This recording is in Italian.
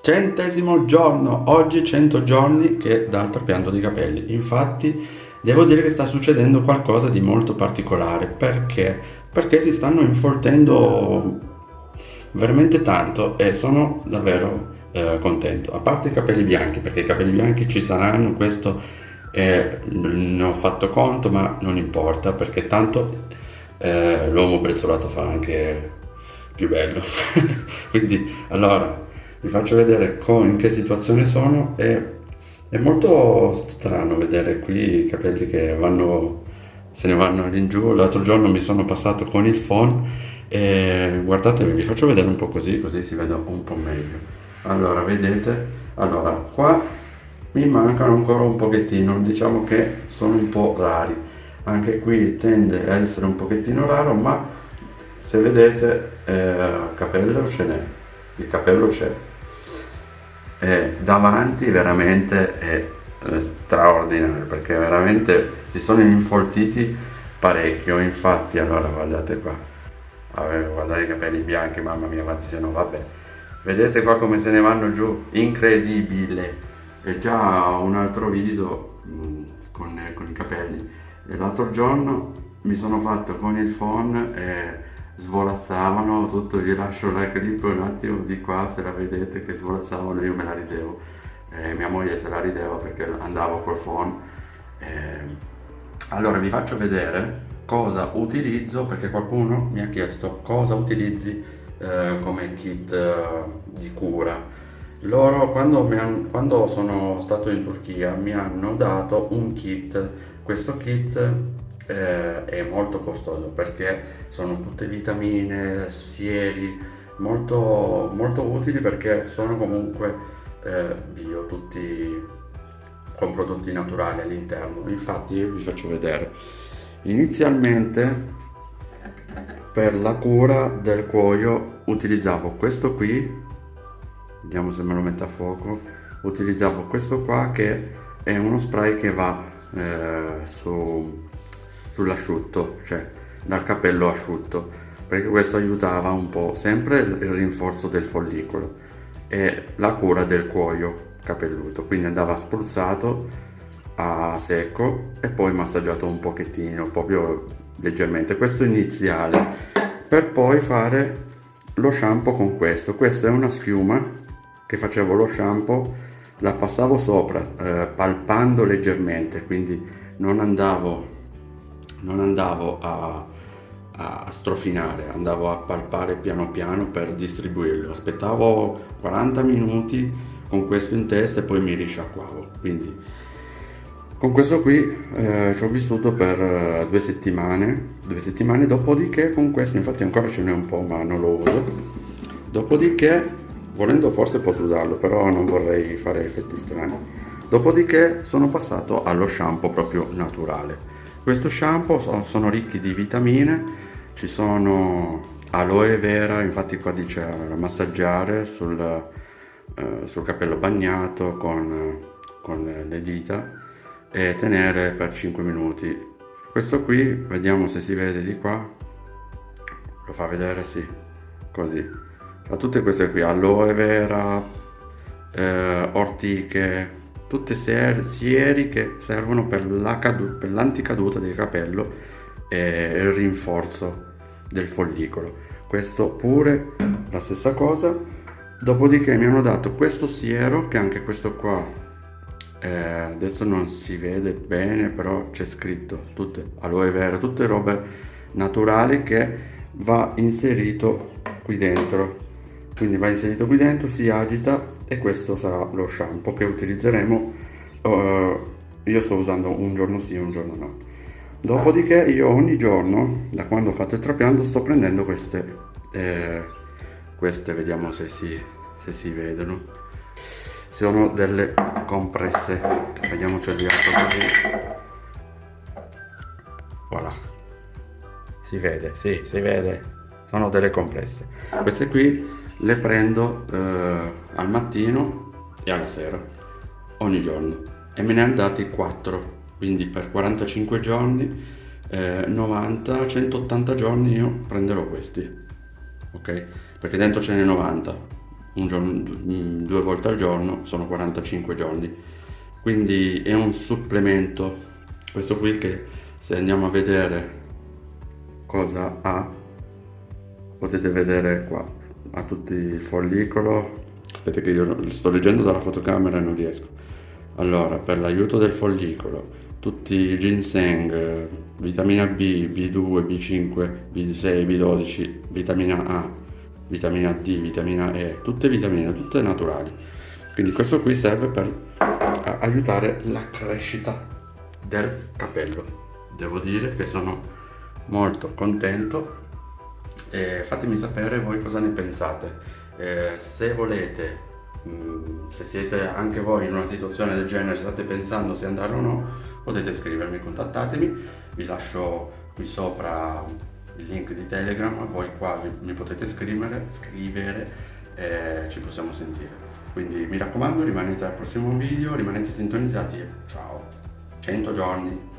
Centesimo giorno, oggi 100 giorni che dal trapianto di capelli. Infatti devo dire che sta succedendo qualcosa di molto particolare. Perché? Perché si stanno infoltendo veramente tanto e sono davvero eh, contento. A parte i capelli bianchi, perché i capelli bianchi ci saranno, questo eh, ne ho fatto conto, ma non importa, perché tanto eh, l'uomo brezzolato fa anche più bello. Quindi, allora, vi faccio vedere in che situazione sono e è molto strano vedere qui i capelli che vanno, se ne vanno all'ingiù. L'altro giorno mi sono passato con il phone e guardatevi, vi faccio vedere un po' così, così si vede un po' meglio. Allora, vedete? Allora, qua mi mancano ancora un pochettino, diciamo che sono un po' rari. Anche qui tende a essere un pochettino raro, ma se vedete, eh, capello ce n'è, il capello c'è. E davanti veramente è eh, straordinario perché veramente si sono infoltiti parecchio. Infatti allora guardate qua. Guardate i capelli bianchi mamma mia quanti sono vabbè. Vedete qua come se ne vanno giù? Incredibile. È già un altro viso mm, con, con, i capelli. E l'altro giorno mi sono fatto con il phone e svolazzavano tutto vi lascio la clip un attimo di qua se la vedete che svolazzavano io me la ridevo. E mia moglie se la rideva perché andavo col phone. E... allora vi faccio vedere cosa utilizzo perché qualcuno mi ha chiesto cosa utilizzi eh, come kit eh, di cura. Loro quando, hanno, quando, sono stato in Turchia mi hanno dato un kit, questo kit eh, è molto costoso perché sono tutte vitamine, sieri, molto, molto utili perché sono comunque eh, bio, tutti con prodotti naturali all'interno. Infatti io vi faccio vedere. Inizialmente per la cura del cuoio utilizzavo questo qui vediamo se me lo metto a fuoco utilizzavo questo qua che è uno spray che va eh, su, sull'asciutto cioè dal capello asciutto perché questo aiutava un po' sempre il rinforzo del follicolo e la cura del cuoio capelluto. Quindi andava spruzzato a secco e poi massaggiato un pochettino proprio leggermente. Questo iniziale per poi fare lo shampoo con questo. Questa è una schiuma che facevo lo shampoo la passavo sopra eh, palpando leggermente quindi non andavo non andavo a, a strofinare andavo a palpare piano piano per distribuirlo. Aspettavo 40 minuti con questo in testa e poi mi risciacquavo. Quindi con questo qui eh, ci ho vissuto per uh, due settimane, due settimane, dopodiché con questo, infatti ancora ce n'è un po' ma non lo uso, dopodiché, volendo forse posso usarlo, però non vorrei fare effetti strani, dopodiché sono passato allo shampoo proprio naturale. Questo shampoo so, sono ricchi di vitamine, ci sono aloe vera, infatti qua dice massaggiare sul, uh, sul capello bagnato con, con le dita, e tenere per 5 minuti. Questo qui vediamo se si vede di qua. Lo fa vedere sì così. Fa tutte queste qui aloe vera eh, ortiche tutte sieri, che servono per l'anticaduta del capello e il rinforzo del follicolo. Questo pure la stessa cosa. Dopodiché mi hanno dato questo siero che anche questo qua eh, adesso non si vede bene però c'è scritto tutte aloe vera tutte robe naturali che va inserito qui dentro. Quindi va inserito qui dentro si agita e questo sarà lo shampoo che utilizzeremo. Uh, io sto usando un giorno sì un giorno no. Dopodiché io ogni giorno da quando ho fatto il trapianto sto prendendo queste eh, queste vediamo se si, se si vedono. Sono delle compresse. Vediamo se riesco così. Voilà. Si vede sì si vede. Sono delle compresse. Queste qui le prendo eh, al mattino e alla sera ogni giorno. E me ne hanno dati 4 quindi per 45 giorni eh, 90 180 giorni io prenderò questi ok? Perché dentro ce n'è 90 giorno, mm, due volte al giorno sono 45 giorni. Quindi è un supplemento. Questo qui che se andiamo a vedere cosa ha potete vedere qua ha tutti il follicolo. Aspetta che io sto leggendo dalla fotocamera e non riesco. Allora per l'aiuto del follicolo tutti i ginseng vitamina B, B2, B5, B6, B12 vitamina A vitamina D, vitamina E tutte vitamine, tutte naturali. Quindi questo qui serve per aiutare la crescita del capello. Devo dire che sono molto contento e fatemi sapere voi cosa ne pensate. Eh, se volete mm, se siete anche voi in una situazione del genere state pensando se andare o no potete scrivermi contattatemi. Vi lascio qui sopra il link di telegram voi qua vi, mi potete scrivere scrivere e ci possiamo sentire. Quindi mi raccomando rimanete al prossimo video rimanete sintonizzati ciao. 100 giorni